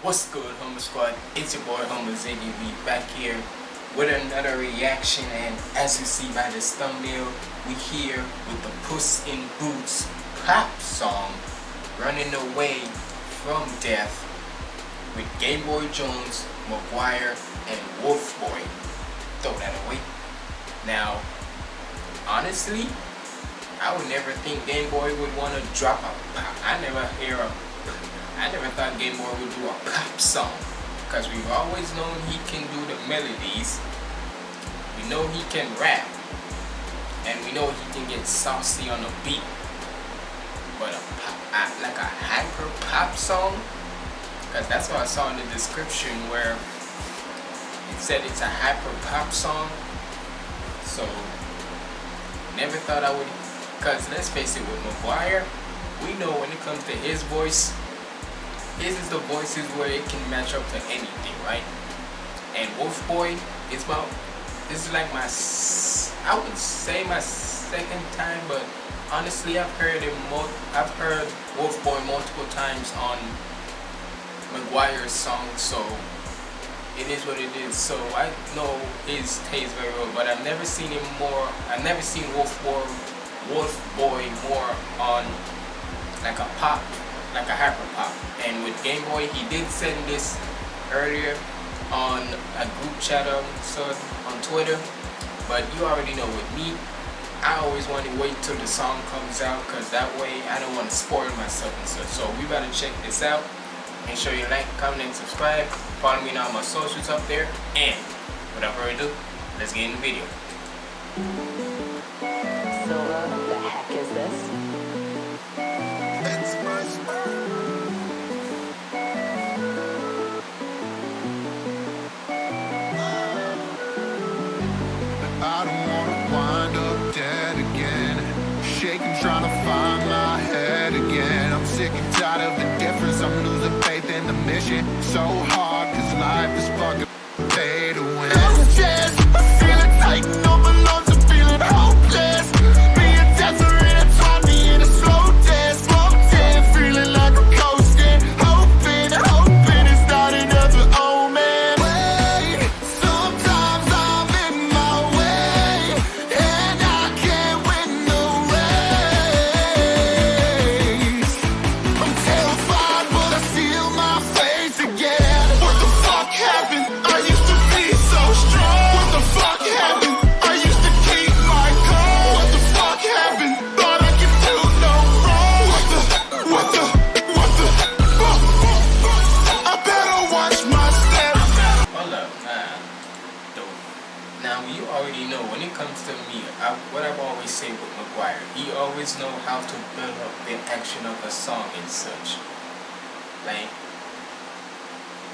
What's good, Humble Squad? It's your boy Humble Ziggy back here with another reaction and as you see by this thumbnail, we here with the Puss in Boots pop song Running Away from Death with Game Boy Jones, Mcgwire, and Wolf Boy. Throw that away. Now, honestly, I would never think Game Boy would want to drop a pop. I never hear a thought Game Boy would do a pop song because we've always known he can do the melodies. We know he can rap and we know he can get saucy on the beat. But a pop, like a hyper pop song, because that's what I saw in the description where it said it's a hyper pop song. So never thought I would, because let's face it, with Mcgwire, we know when it comes to his voice, this is the voices where it can match up to anything, right? And Wolf Boy is about, this is like my, I would say my second time, but honestly I've heard it, more. I've heard Wolf Boy multiple times on Mcgwire's songs, so it is what it is. So I know his taste very well, but I've never seen him more, I've never seen Wolf Boy, Wolf Boy more on like a pop like a hyper. And with Game Boy, he did send this earlier on a group chat on, so on Twitter. But you already know with me, I always want to wait till the song comes out because that way I don't want to spoil myself and stuff. So we better check this out. Make sure you like, comment, and subscribe. Follow me on all my socials up there. And without further ado, let's get in the video. So uh, what the heck is this? Mission. So hard, the action of a song and such. Like,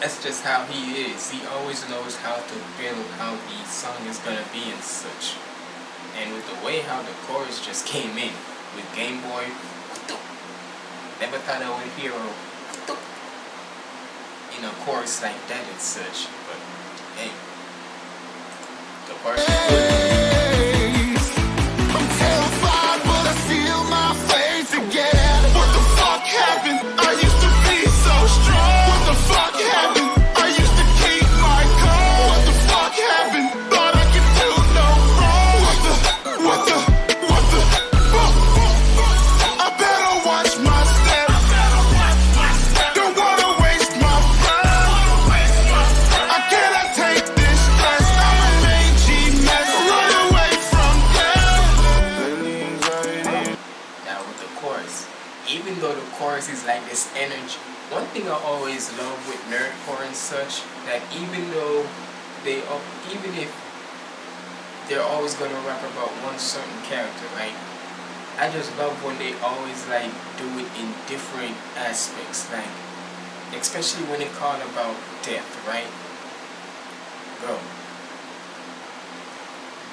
that's just how he is. He always knows how to build how the song is gonna be and such. And with the way how the chorus just came in with Game Boy, never thought I would hear a in a chorus like that and such. But hey, the chorus even though they, even if they're always going to rap about one certain character, right? I just love when they always like do it in different aspects, like, especially when they call about death, right? Bro.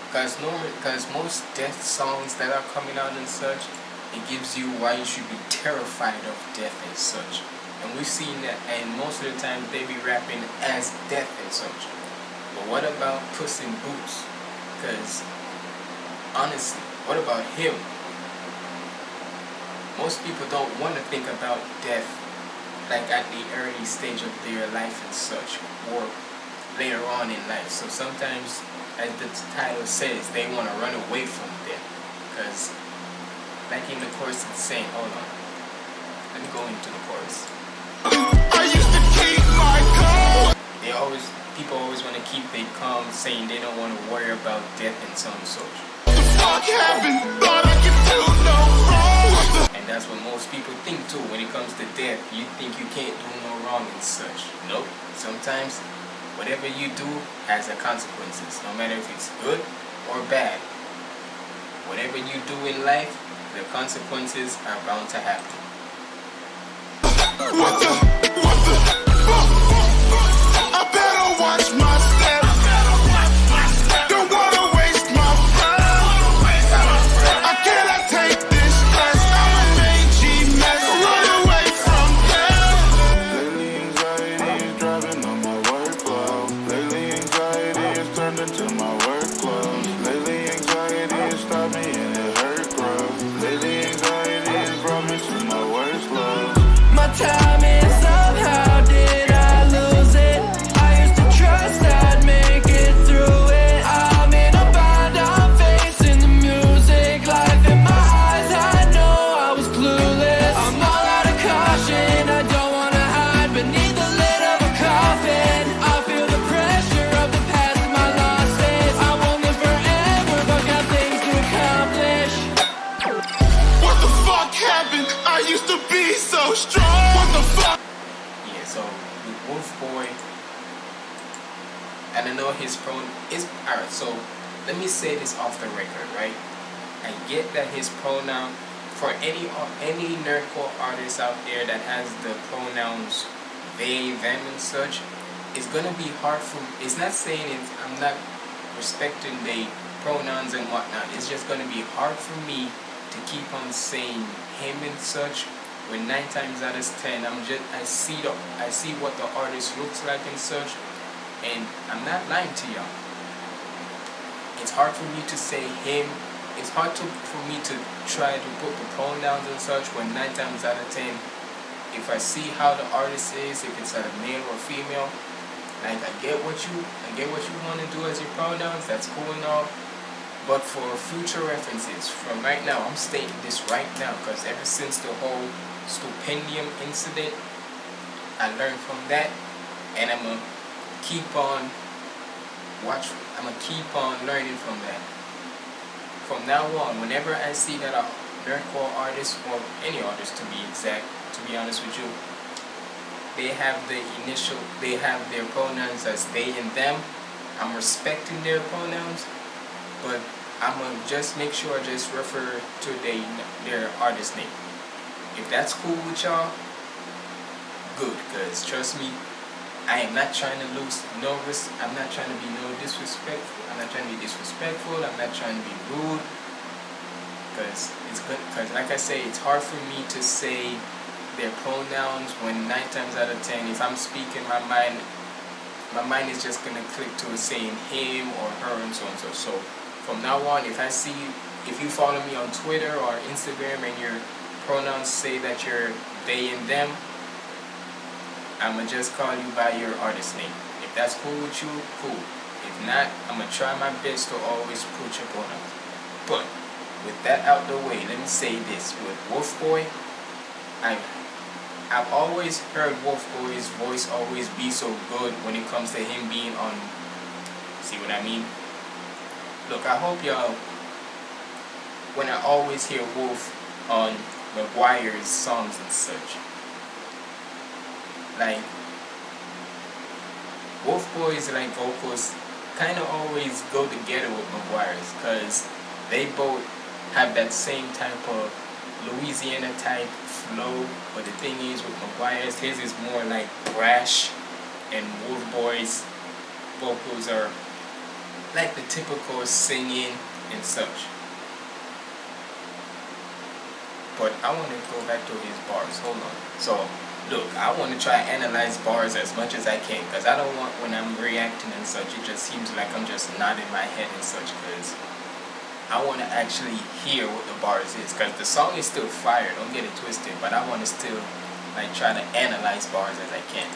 Because normally, because most death songs that are coming out and such, it gives you why you should be terrified of death and such. And we've seen that, and most of the time they be rapping as death and such. But what about Puss in Boots? Because, honestly, what about him? Most people don't want to think about death like at the early stage of their life and such, or later on in life. So sometimes, as the title says, they want to run away from death. Because, like in the chorus it's saying, hold on, let me go into the chorus. I used to keep my cool. They always, people always want to keep their calm, saying they don't want to worry about death and so on and such. What the fuck happened? Thought I could do no wrong. And that's what most people think too. When it comes to death, you think you can't do no wrong and such. Nope. Sometimes, whatever you do has a consequences, no matter if it's good or bad. Whatever you do in life, the consequences are bound to happen. The? I used to be so strong. What the fuck? Yeah, so with Wolf Boy, and I know his pro is alright. So let me say this off the record, right? I get that his pronoun for any any nerdcore artist out there that has the pronouns they, them, and such, it's gonna be hard for. It's not saying it's. I'm not respecting the pronouns and whatnot. It's just gonna be hard for me to keep on saying him and such when nine times out of ten I'm just I see the I see what the artist looks like and such and I'm not lying to y'all. It's hard for me to say him. It's hard to for me to try to put the pronouns and such when nine times out of ten if I see how the artist is, if it's a male or female, like I get what you I get what you want to do as your pronouns, that's cool and all. But for future references, from right now, I'm stating this right now because ever since the whole stupendium incident, I learned from that, and I'm gonna keep on watch. I'm gonna keep on learning from that. From now on, whenever I see that a nerdcore artist or any artist, to be exact, to be honest with you, they have the initial, they have their pronouns as they and them. I'm respecting their pronouns, but I'm gonna just make sure I just refer to they, their artist name. If that's cool with y'all, good, cause trust me, I am not trying to lose res- I'm not trying to be no disrespectful. I'm not trying to be disrespectful. I'm not trying to be rude. Cause it's good. Cause like I say, it's hard for me to say their pronouns when nine times out of ten, if I'm speaking my mind, my mind is just gonna click to saying him or her and so on and so. So from now on, if I see, if you follow me on Twitter or Instagram and your pronouns say that you're they and them, I'ma just call you by your artist name. If that's cool with you, cool. If not, I'ma try my best to always put your pronouns. But with that out the way, let me say this: with Wolf Boy, I I've always heard Wolf Boy's voice always be so good when it comes to him being on. See what I mean? Look, I hope y'all. When I always hear Wolf on Mcgwire's songs and such, like Wolf Boy's like vocals kind of always go together with Mcgwire's because they both have that same type of Louisiana type flow. But the thing is with Mcgwire's, his is more like brash, and Wolf Boy's vocals are like the typical singing and such. But I want to go back to his bars. Hold on. So, look, I want to try analyze bars as much as I can because I don't want when I'm reacting and such, it just seems like I'm just nodding my head and such because I want to actually hear what the bars is because the song is still fire. Don't get it twisted, but I want to still like try to analyze bars as I can.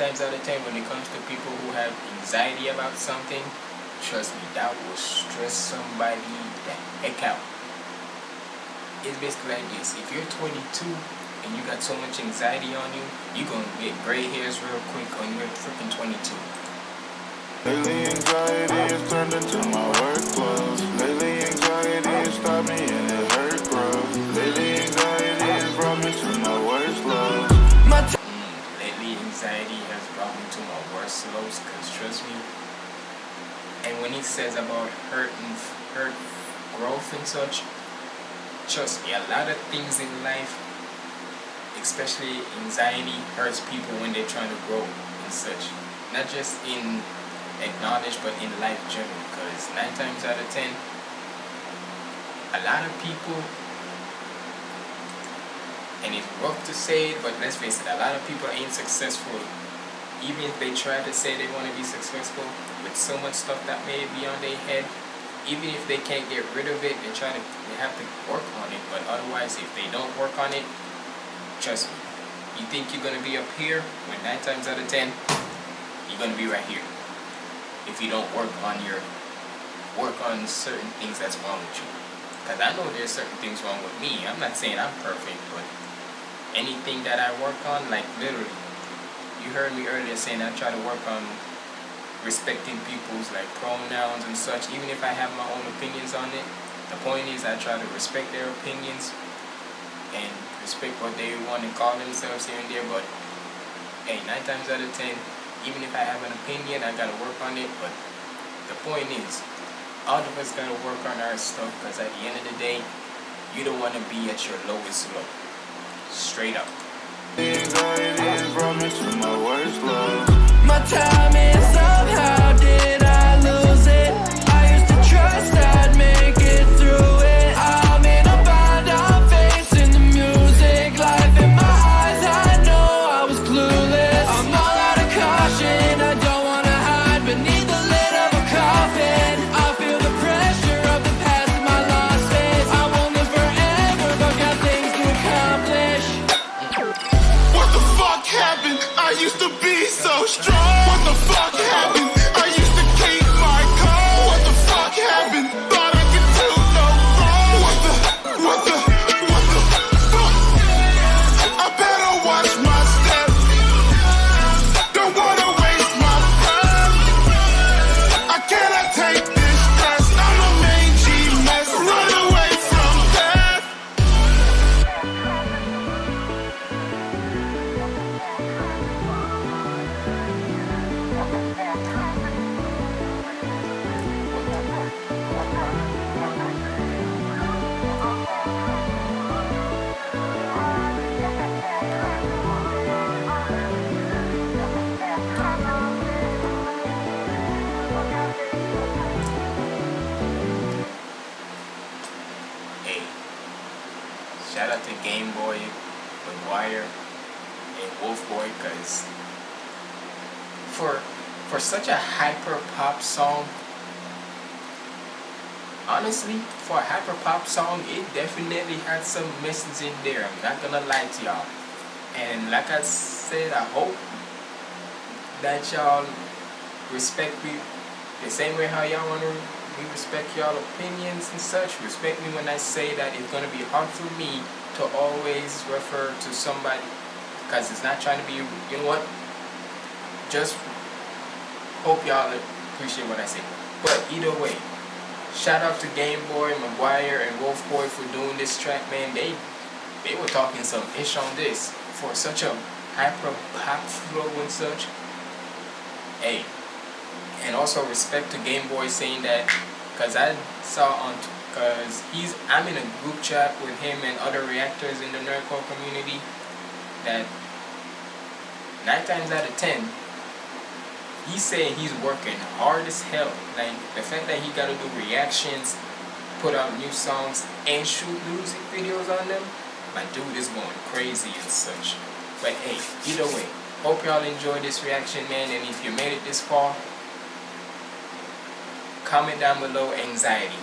Times out of ten, when it comes to people who have anxiety about something, trust me, that will stress somebody the heck out. It's basically like this: if you're 22 and you got so much anxiety on you, you're gonna get gray hairs real quick when you're freaking 22. Cause trust me, and when he says about hurt and hurt growth and such, trust me, a lot of things in life, especially anxiety, hurts people when they're trying to grow and such. Not just in acknowledge, but in life general. Cause nine times out of ten, a lot of people and it's rough to say it, but let's face it, a lot of people ain't successful. Even if they try to say they want to be successful with so much stuff that may be on their head, even if they can't get rid of it, they try to they have to work on it. But otherwise, if they don't work on it, trust me, you think you're gonna be up here, when nine times out of ten, you're gonna be right here. If you don't work on your work on certain things that's wrong with you. Because I know there's certain things wrong with me. I'm not saying I'm perfect, but anything that I work on, like literally, you heard me earlier saying I try to work on respecting people's like pronouns and such, even if I have my own opinions on it. The point is I try to respect their opinions and respect what they want to call themselves here and there, but hey, nine times out of ten, even if I have an opinion, I gotta work on it, but the point is, all of us gotta work on our stuff because at the end of the day, you don't want to be at your lowest low. Straight up. To my worst lows. My time is somehow for such a hyper pop song, honestly, for a hyper pop song, it definitely had some message in there. I'm not gonna lie to y'all. And like I said, I hope that y'all respect me the same way how y'all want to we respect y'all opinions and such. Respect me when I say that it's gonna be hard for me to always refer to somebody because it's not trying to be. You know what? Just hope y'all appreciate what I say. But either way, shout out to Game Boy, Mcgwire, and Wolf Boy for doing this track, man. They they were talking some ish on this for such a hyper pop flow and such. Hey, and also respect to Game Boy saying that because I saw on because he's I'm in a group chat with him and other reactors in the nerdcore community that nine times out of ten he's saying he's working hard as hell like the fact that he got to do reactions put out new songs and shoot music videos on them my dude is going crazy and such but hey either way Hope y'all enjoyed this reaction, man. And if you made it this far, comment down below anxiety.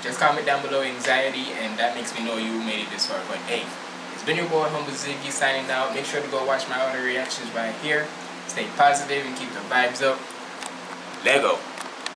Just comment down below anxiety, and that makes me know you made it this far. But hey, it's been your boy Humble Ziggy signing out. Make sure to go watch my other reactions right here. Stay positive and keep the vibes up. Lego.